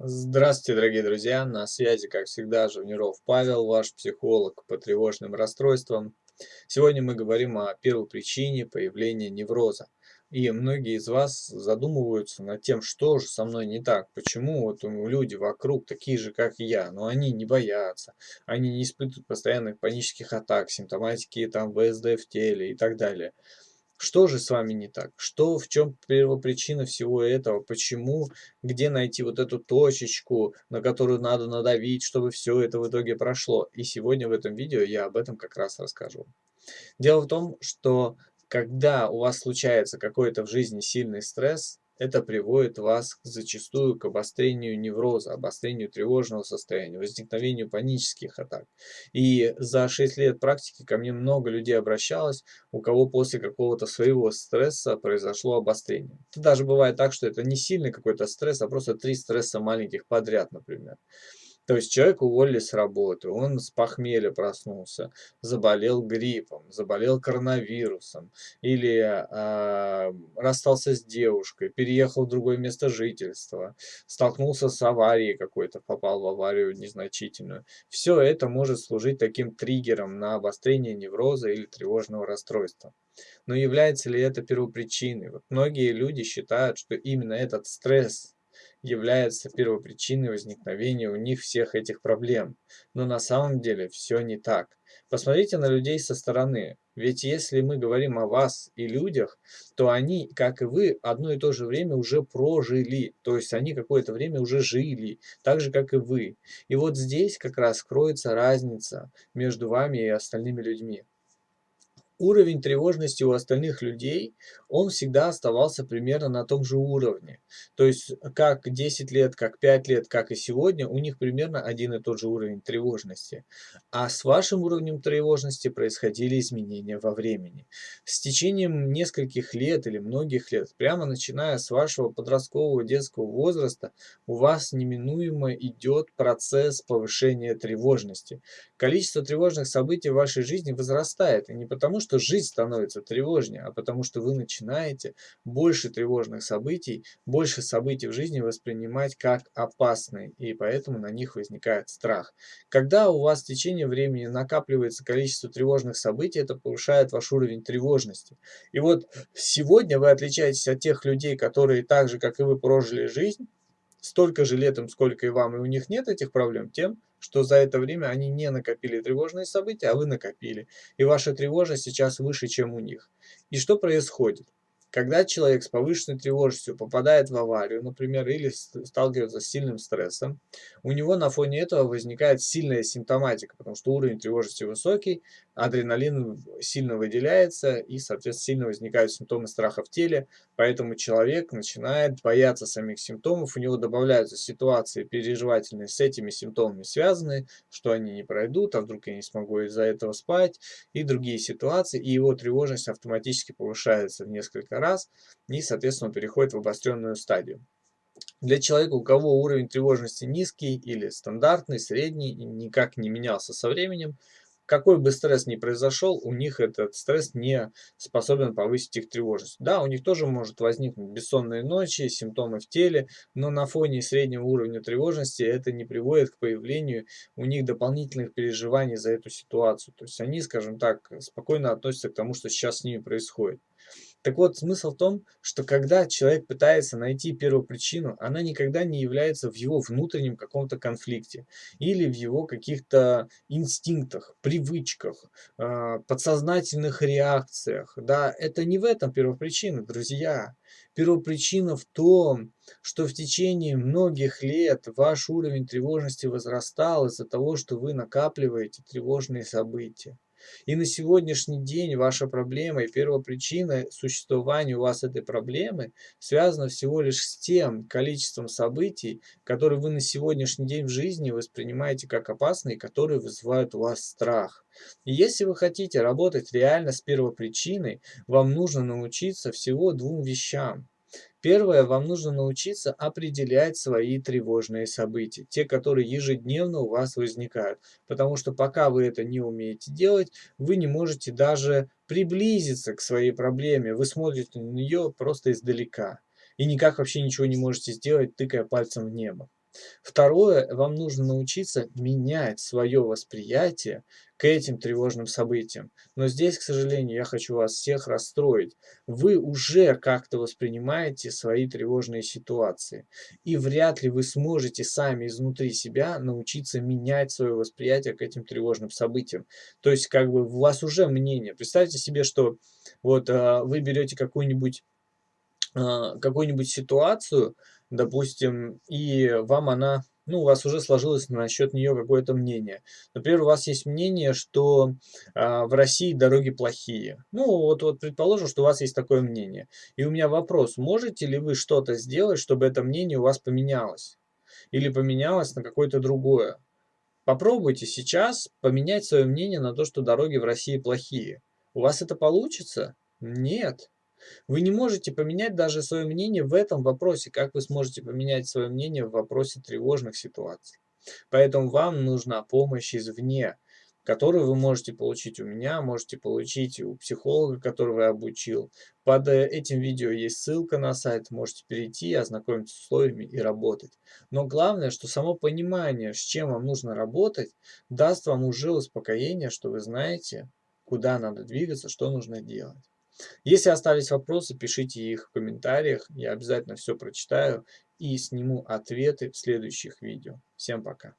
Здравствуйте, дорогие друзья! На связи, как всегда, Живниров Павел, ваш психолог по тревожным расстройствам. Сегодня мы говорим о первопричине появления невроза. И многие из вас задумываются над тем, что же со мной не так, почему вот люди вокруг такие же, как я, но они не боятся, они не испытывают постоянных панических атак, симптоматики там ВСД в теле и так далее. Что же с вами не так? Что, в чем первопричина всего этого? Почему? Где найти вот эту точечку, на которую надо надавить, чтобы все это в итоге прошло? И сегодня в этом видео я об этом как раз расскажу. Дело в том, что когда у вас случается какой-то в жизни сильный стресс, это приводит вас зачастую к обострению невроза, обострению тревожного состояния, возникновению панических атак. И за 6 лет практики ко мне много людей обращалось, у кого после какого-то своего стресса произошло обострение. Это даже бывает так, что это не сильный какой-то стресс, а просто три стресса маленьких подряд, например. То есть человек уволили с работы, он с похмелья проснулся, заболел гриппом, заболел коронавирусом или э, расстался с девушкой, переехал в другое место жительства, столкнулся с аварией какой-то, попал в аварию незначительную. Все это может служить таким триггером на обострение невроза или тревожного расстройства. Но является ли это первопричиной? Вот многие люди считают, что именно этот стресс является первопричиной возникновения у них всех этих проблем. Но на самом деле все не так. Посмотрите на людей со стороны. Ведь если мы говорим о вас и людях, то они, как и вы, одно и то же время уже прожили. То есть они какое-то время уже жили, так же, как и вы. И вот здесь как раз кроется разница между вами и остальными людьми уровень тревожности у остальных людей, он всегда оставался примерно на том же уровне. То есть как 10 лет, как 5 лет, как и сегодня, у них примерно один и тот же уровень тревожности. А с вашим уровнем тревожности происходили изменения во времени. С течением нескольких лет или многих лет, прямо начиная с вашего подросткового детского возраста, у вас неминуемо идет процесс повышения тревожности. Количество тревожных событий в вашей жизни возрастает, и не потому, что что жизнь становится тревожнее, а потому что вы начинаете больше тревожных событий, больше событий в жизни воспринимать как опасные, и поэтому на них возникает страх. Когда у вас в течение времени накапливается количество тревожных событий, это повышает ваш уровень тревожности. И вот сегодня вы отличаетесь от тех людей, которые так же, как и вы, прожили жизнь, столько же лет им, сколько и вам, и у них нет этих проблем, тем, что за это время они не накопили тревожные события, а вы накопили. И ваша тревожность сейчас выше, чем у них. И что происходит? Когда человек с повышенной тревожностью попадает в аварию, например, или сталкивается с сильным стрессом, у него на фоне этого возникает сильная симптоматика, потому что уровень тревожности высокий, адреналин сильно выделяется и, соответственно, сильно возникают симптомы страха в теле, поэтому человек начинает бояться самих симптомов, у него добавляются ситуации переживательные с этими симптомами связанные, что они не пройдут, а вдруг я не смогу из-за этого спать, и другие ситуации, и его тревожность автоматически повышается в несколько раз и, соответственно, переходит в обостренную стадию. Для человека, у кого уровень тревожности низкий или стандартный, средний, никак не менялся со временем, какой бы стресс ни произошел, у них этот стресс не способен повысить их тревожность. Да, у них тоже может возникнуть бессонные ночи, симптомы в теле, но на фоне среднего уровня тревожности это не приводит к появлению у них дополнительных переживаний за эту ситуацию. То есть они, скажем так, спокойно относятся к тому, что сейчас с ними происходит. Так вот, смысл в том, что когда человек пытается найти первопричину, она никогда не является в его внутреннем каком-то конфликте или в его каких-то инстинктах, привычках, а, подсознательных реакциях. Да, это не в этом первопричина, друзья. Первопричина в том, что в течение многих лет ваш уровень тревожности возрастал из-за того, что вы накапливаете тревожные события. И на сегодняшний день ваша проблема и первопричина существования у вас этой проблемы связана всего лишь с тем количеством событий, которые вы на сегодняшний день в жизни воспринимаете как опасные, которые вызывают у вас страх. И если вы хотите работать реально с первопричиной, вам нужно научиться всего двум вещам. Первое, вам нужно научиться определять свои тревожные события, те, которые ежедневно у вас возникают. Потому что пока вы это не умеете делать, вы не можете даже приблизиться к своей проблеме. Вы смотрите на нее просто издалека. И никак вообще ничего не можете сделать, тыкая пальцем в небо. Второе, вам нужно научиться менять свое восприятие к этим тревожным событиям. Но здесь, к сожалению, я хочу вас всех расстроить. Вы уже как-то воспринимаете свои тревожные ситуации. И вряд ли вы сможете сами изнутри себя научиться менять свое восприятие к этим тревожным событиям. То есть, как бы у вас уже мнение. Представьте себе, что вот а, вы берете какую-нибудь а, какую-нибудь ситуацию, допустим, и вам она, ну, у вас уже сложилось насчет нее какое-то мнение. Например, у вас есть мнение, что а, в России дороги плохие. Ну, вот, вот предположим, что у вас есть такое мнение. И у меня вопрос, можете ли вы что-то сделать, чтобы это мнение у вас поменялось? Или поменялось на какое-то другое? Попробуйте сейчас поменять свое мнение на то, что дороги в России плохие. У вас это получится? Нет. Вы не можете поменять даже свое мнение в этом вопросе, как вы сможете поменять свое мнение в вопросе тревожных ситуаций. Поэтому вам нужна помощь извне, которую вы можете получить у меня, можете получить у психолога, которого я обучил. Под э, этим видео есть ссылка на сайт, можете перейти, ознакомиться с условиями и работать. Но главное, что само понимание, с чем вам нужно работать, даст вам уже успокоение, что вы знаете, куда надо двигаться, что нужно делать. Если остались вопросы, пишите их в комментариях, я обязательно все прочитаю и сниму ответы в следующих видео. Всем пока!